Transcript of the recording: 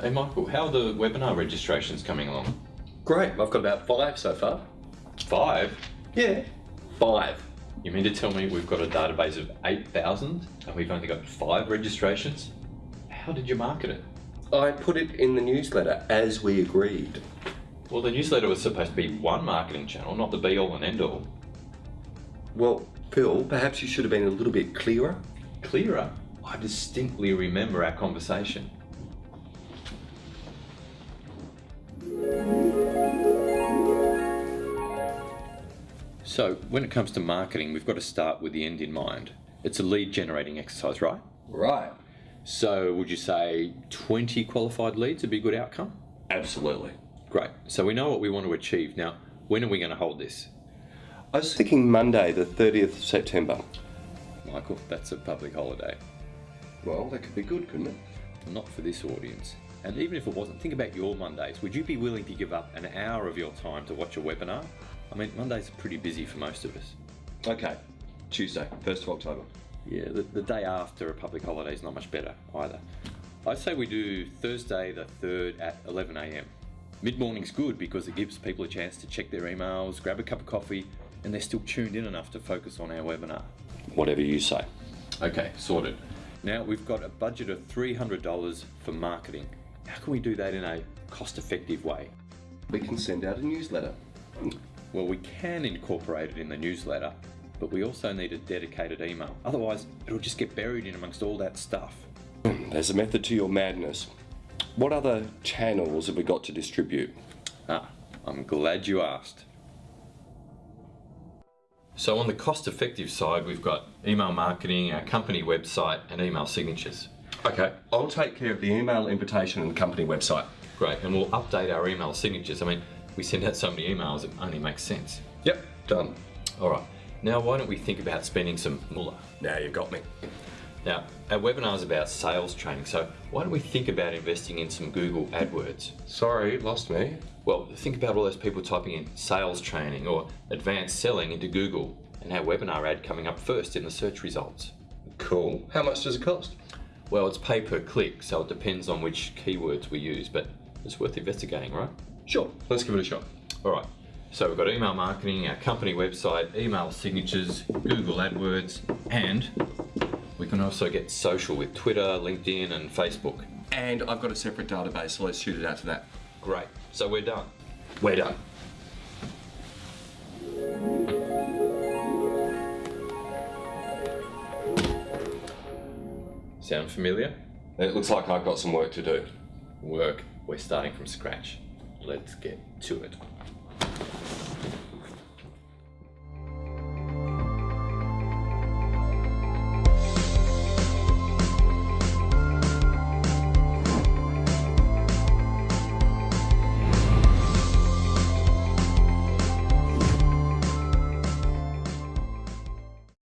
Hey Michael, how are the webinar registrations coming along? Great, I've got about five so far. Five? Yeah, five. You mean to tell me we've got a database of 8,000 and we've only got five registrations? How did you market it? I put it in the newsletter as we agreed. Well, the newsletter was supposed to be one marketing channel, not the be all and end all. Well, Phil, perhaps you should have been a little bit clearer. Clearer? I distinctly remember our conversation. So, when it comes to marketing, we've got to start with the end in mind. It's a lead generating exercise, right? Right. So, would you say 20 qualified leads would be a good outcome? Absolutely. Great. So, we know what we want to achieve. Now, when are we going to hold this? I was thinking Monday, the 30th of September. Michael, that's a public holiday. Well, that could be good, couldn't it? Not for this audience. And even if it wasn't, think about your Mondays. Would you be willing to give up an hour of your time to watch a webinar? I mean, Mondays are pretty busy for most of us. Okay, Tuesday, 1st of October. Yeah, the, the day after a public holiday is not much better either. I'd say we do Thursday the 3rd at 11am. Mid morning's good because it gives people a chance to check their emails, grab a cup of coffee, and they're still tuned in enough to focus on our webinar. Whatever you say. Okay, sorted. Now we've got a budget of $300 for marketing. How can we do that in a cost effective way? We can send out a newsletter. Well, we can incorporate it in the newsletter, but we also need a dedicated email. Otherwise, it'll just get buried in amongst all that stuff. There's a method to your madness. What other channels have we got to distribute? Ah, I'm glad you asked. So on the cost effective side, we've got email marketing, our company website, and email signatures. Okay, I'll take care of the email invitation and company website. Great, and we'll update our email signatures. I mean, we send out so many emails, it only makes sense. Yep, done. All right, now why don't we think about spending some moolah? Now you've got me. Now, our webinar is about sales training, so why don't we think about investing in some Google AdWords? Sorry, lost me. Well, think about all those people typing in sales training or advanced selling into Google and our webinar ad coming up first in the search results. Cool. How much does it cost? Well, it's pay per click, so it depends on which keywords we use, but it's worth investigating, right? Sure, let's give it a shot. All right, so we've got email marketing, our company website, email signatures, Google AdWords, and we can also get social with Twitter, LinkedIn, and Facebook. And I've got a separate database, so let's shoot it out to that. Great, so we're done. We're done. Sound familiar? It looks like I've got some work to do. Work. We're starting from scratch. Let's get to it.